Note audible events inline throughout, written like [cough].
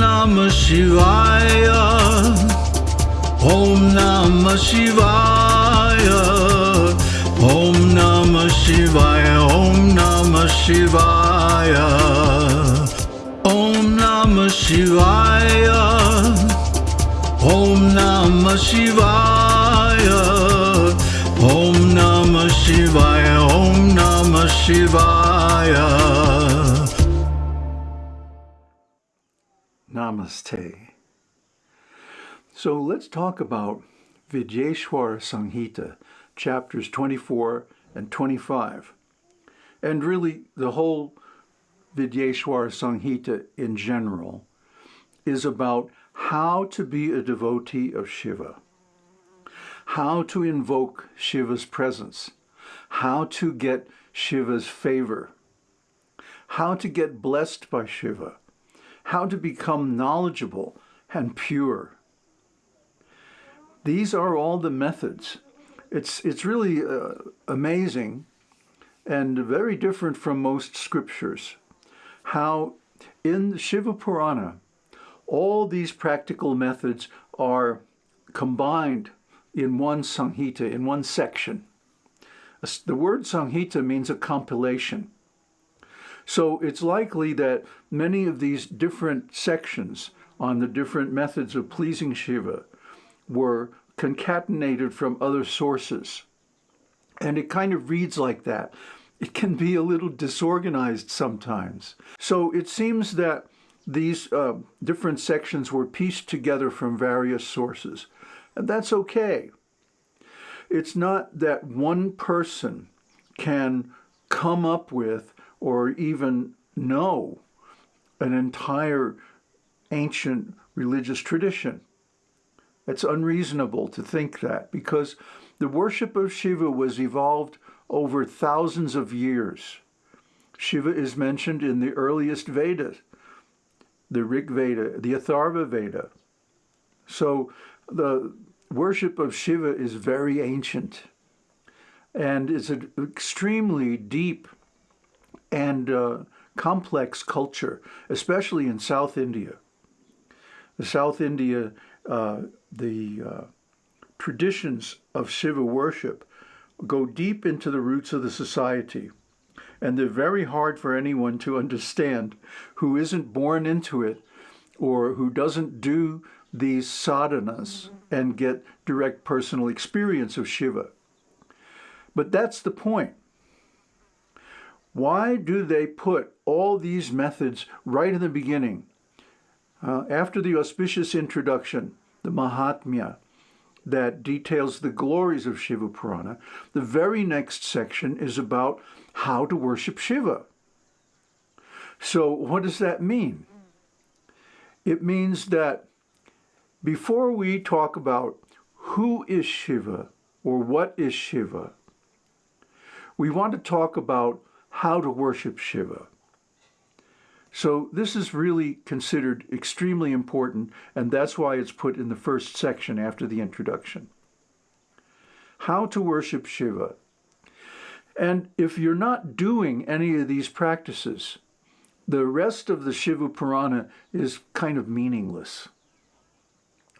Namah Shivaya. Om Namah Shivaya. Om Namah Shivaya. Om Namah Shivaya. Om Namah Shivaya. Om Namah Shivaya. Namaste. So let's talk about Vidyeshwara Samhita, chapters 24 and 25, and really the whole Vidyeshwara Samhita in general is about how to be a devotee of Shiva, how to invoke Shiva's presence, how to get Shiva's favor, how to get blessed by Shiva, how to become knowledgeable and pure. These are all the methods. It's, it's really uh, amazing and very different from most scriptures how in the Shiva Purana all these practical methods are combined in one Samhita, in one section. The word Samhita means a compilation. So it's likely that many of these different sections on the different methods of pleasing Shiva were concatenated from other sources. And it kind of reads like that. It can be a little disorganized sometimes. So it seems that these uh, different sections were pieced together from various sources. And that's okay. It's not that one person can come up with or even know an entire ancient religious tradition. It's unreasonable to think that because the worship of Shiva was evolved over thousands of years. Shiva is mentioned in the earliest Vedas, the Rig Veda, the Atharva Veda. So the worship of Shiva is very ancient and it's an extremely deep and uh, complex culture, especially in South India. The South India, uh, the uh, traditions of Shiva worship go deep into the roots of the society. And they're very hard for anyone to understand who isn't born into it or who doesn't do these sadhanas and get direct personal experience of Shiva. But that's the point. Why do they put all these methods right in the beginning? Uh, after the auspicious introduction, the Mahatmya, that details the glories of Shiva Purana, the very next section is about how to worship Shiva. So what does that mean? It means that before we talk about who is Shiva or what is Shiva, we want to talk about how to worship Shiva. So this is really considered extremely important, and that's why it's put in the first section after the introduction. How to worship Shiva. And if you're not doing any of these practices, the rest of the Shiva Purana is kind of meaningless.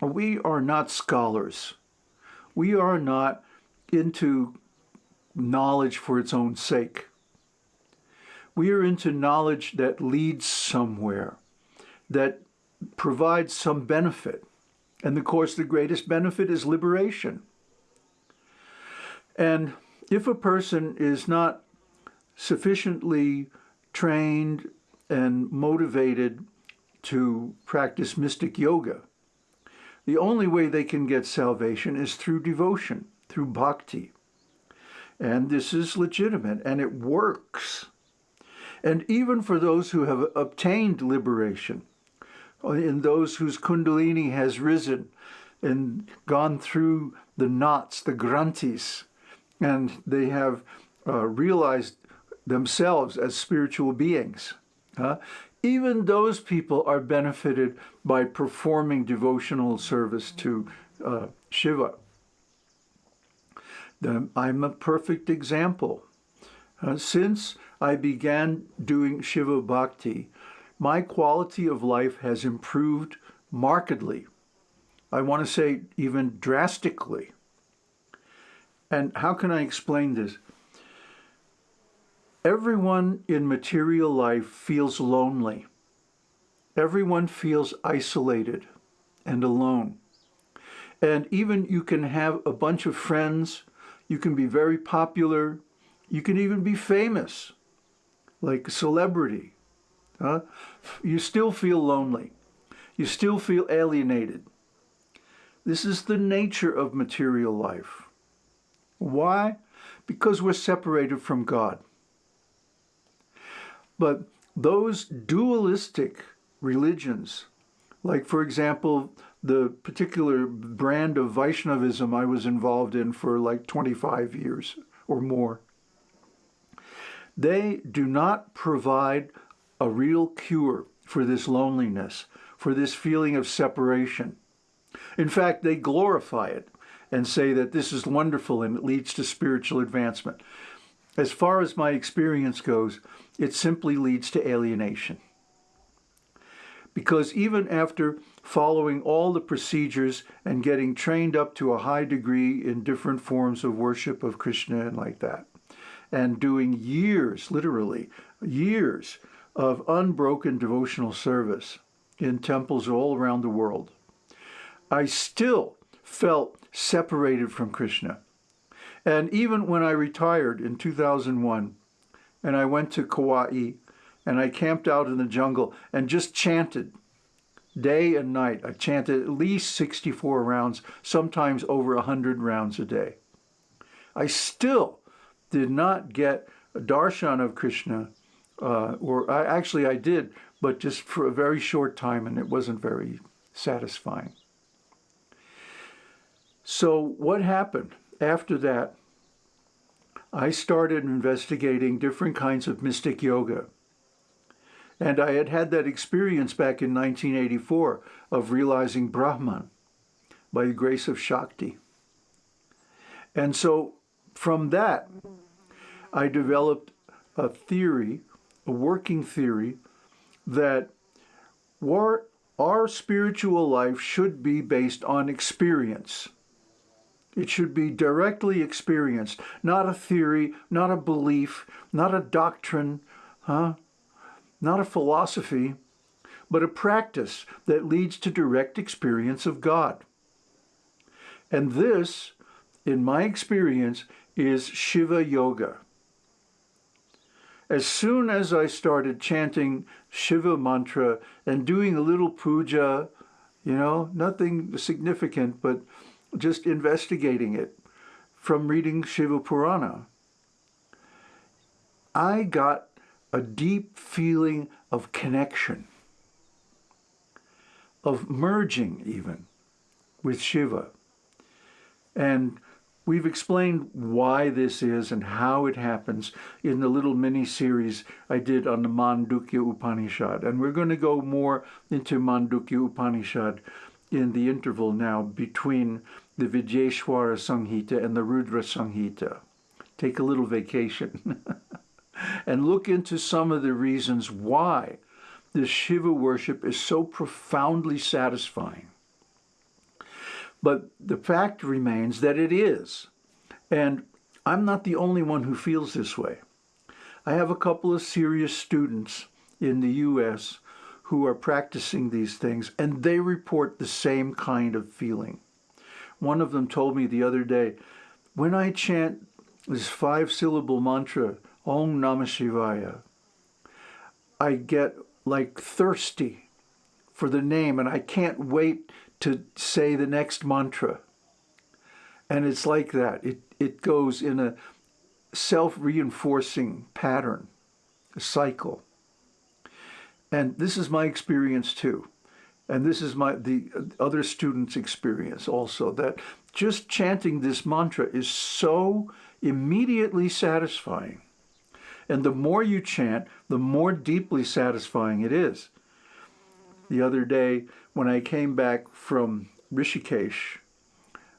We are not scholars. We are not into knowledge for its own sake. We are into knowledge that leads somewhere, that provides some benefit. And of course, the greatest benefit is liberation. And if a person is not sufficiently trained and motivated to practice mystic yoga, the only way they can get salvation is through devotion, through bhakti. And this is legitimate and it works. And even for those who have obtained liberation, in those whose kundalini has risen and gone through the knots, the granthis, and they have uh, realized themselves as spiritual beings. Uh, even those people are benefited by performing devotional service to uh, Shiva. I'm a perfect example. Uh, since I began doing Shiva Bhakti, my quality of life has improved markedly. I want to say even drastically. And how can I explain this? Everyone in material life feels lonely. Everyone feels isolated and alone. And even you can have a bunch of friends, you can be very popular, you can even be famous, like a celebrity. Huh? You still feel lonely. You still feel alienated. This is the nature of material life. Why? Because we're separated from God. But those dualistic religions, like, for example, the particular brand of Vaishnavism I was involved in for like 25 years or more, they do not provide a real cure for this loneliness, for this feeling of separation. In fact, they glorify it and say that this is wonderful and it leads to spiritual advancement. As far as my experience goes, it simply leads to alienation. Because even after following all the procedures and getting trained up to a high degree in different forms of worship of Krishna and like that, and doing years, literally, years of unbroken devotional service in temples all around the world, I still felt separated from Krishna. And even when I retired in 2001 and I went to Kauai and I camped out in the jungle and just chanted day and night. I chanted at least 64 rounds, sometimes over 100 rounds a day. I still did not get a darshan of Krishna, uh, or I, actually I did, but just for a very short time and it wasn't very satisfying. So what happened after that? I started investigating different kinds of mystic yoga. And I had had that experience back in 1984 of realizing Brahman by the grace of Shakti. And so from that, I developed a theory, a working theory, that our, our spiritual life should be based on experience. It should be directly experienced, not a theory, not a belief, not a doctrine, huh? not a philosophy, but a practice that leads to direct experience of God. And this, in my experience, is Shiva Yoga. As soon as I started chanting Shiva mantra and doing a little puja, you know, nothing significant, but just investigating it from reading Shiva Purana, I got a deep feeling of connection, of merging even with Shiva. And we've explained why this is and how it happens in the little mini-series I did on the Mandukya Upanishad. And we're going to go more into Mandukya Upanishad in the interval now between the Vidyeshwara Samhita and the Rudra Samhita. Take a little vacation [laughs] and look into some of the reasons why this Shiva worship is so profoundly satisfying. But the fact remains that it is. And I'm not the only one who feels this way. I have a couple of serious students in the U.S who are practicing these things, and they report the same kind of feeling. One of them told me the other day, when I chant this five-syllable mantra, Om Namah Shivaya, I get like thirsty for the name, and I can't wait to say the next mantra. And it's like that. It, it goes in a self-reinforcing pattern, a cycle. And this is my experience too. And this is my the other students' experience also, that just chanting this mantra is so immediately satisfying. And the more you chant, the more deeply satisfying it is. The other day, when I came back from Rishikesh,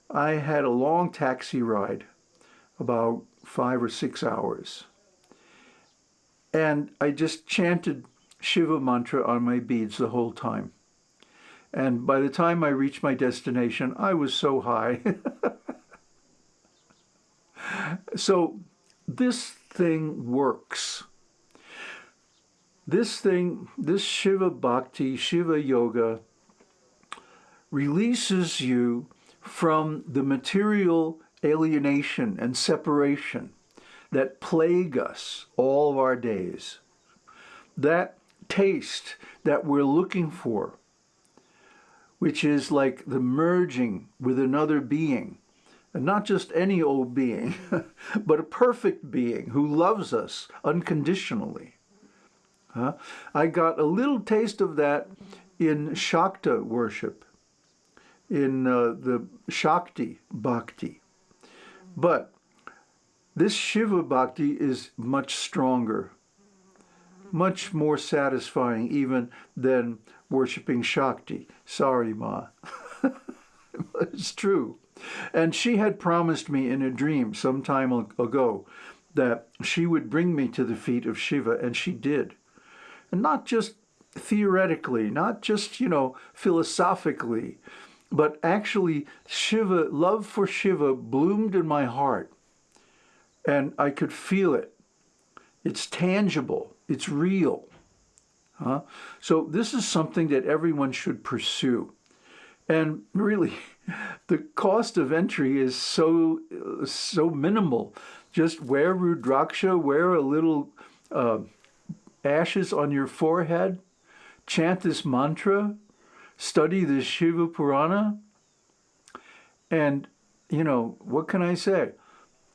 I had a long taxi ride, about five or six hours. And I just chanted Shiva mantra on my beads the whole time. And by the time I reached my destination, I was so high. [laughs] so this thing works. This thing, this Shiva Bhakti, Shiva Yoga, releases you from the material alienation and separation that plague us all of our days. That taste that we're looking for, which is like the merging with another being, and not just any old being, [laughs] but a perfect being who loves us unconditionally. I got a little taste of that in Shakta worship, in uh, the Shakti Bhakti. But this Shiva Bhakti is much stronger, much more satisfying even than worshiping Shakti. Sorry, Ma. [laughs] it's true. And she had promised me in a dream some time ago that she would bring me to the feet of Shiva, and she did. And not just theoretically, not just, you know, philosophically, but actually Shiva, love for Shiva bloomed in my heart. And I could feel it. It's tangible. It's real. Huh? So this is something that everyone should pursue. And really, [laughs] the cost of entry is so so minimal. Just wear Rudraksha, wear a little uh, ashes on your forehead, chant this mantra, study the Shiva Purana, and, you know, what can I say?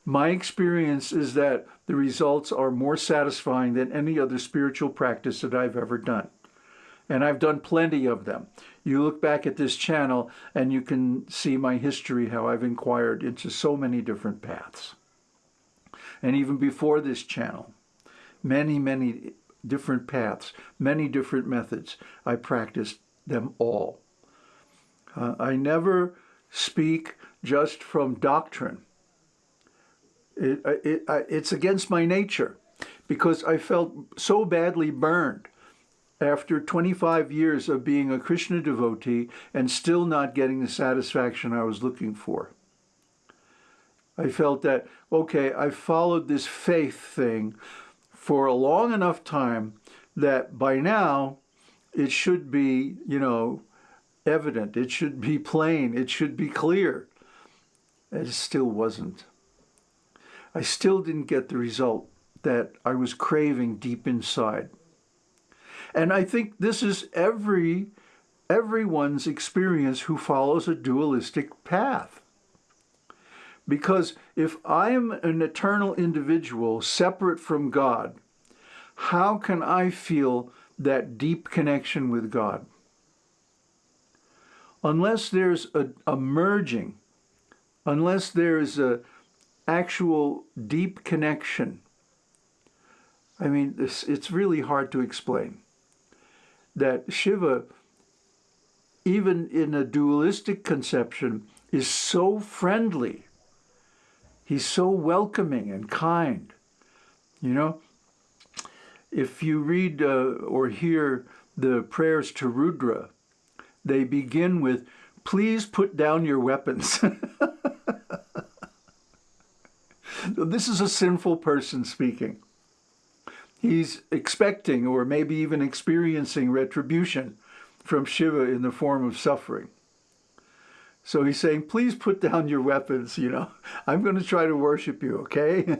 My experience is that the results are more satisfying than any other spiritual practice that I've ever done. And I've done plenty of them. You look back at this channel and you can see my history, how I've inquired into so many different paths. And even before this channel, many, many different paths, many different methods. I practiced them all. Uh, I never speak just from doctrine. It, it, it's against my nature because I felt so badly burned after 25 years of being a Krishna devotee and still not getting the satisfaction I was looking for. I felt that, okay, I followed this faith thing for a long enough time that by now it should be, you know, evident. It should be plain. It should be clear. And It still wasn't. I still didn't get the result that I was craving deep inside. And I think this is every everyone's experience who follows a dualistic path. Because if I am an eternal individual separate from God, how can I feel that deep connection with God? Unless there's a, a merging, unless there's a actual deep connection, I mean, it's really hard to explain. That Shiva, even in a dualistic conception, is so friendly He's so welcoming and kind. You know, if you read uh, or hear the prayers to Rudra, they begin with, please put down your weapons. [laughs] this is a sinful person speaking. He's expecting or maybe even experiencing retribution from Shiva in the form of suffering. So he's saying, please put down your weapons, you know. I'm going to try to worship you, okay?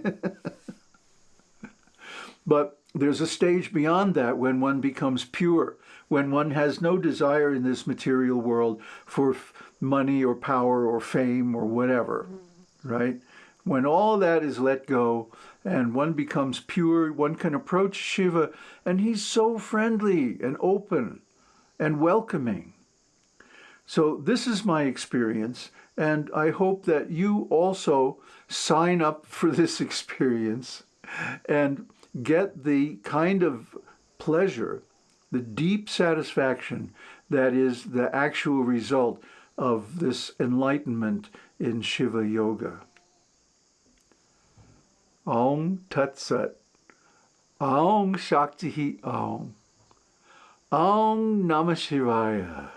[laughs] but there's a stage beyond that when one becomes pure, when one has no desire in this material world for money or power or fame or whatever, mm-hmm. right? When all that is let go and one becomes pure, one can approach Shiva and he's so friendly and open and welcoming. So this is my experience, and I hope that you also sign up for this [laughs] experience and get the kind of pleasure, the deep satisfaction that is the actual result of this enlightenment in Shiva Yoga. Om Tat Sat. Om Shakti Om. Om Namah Shivaya.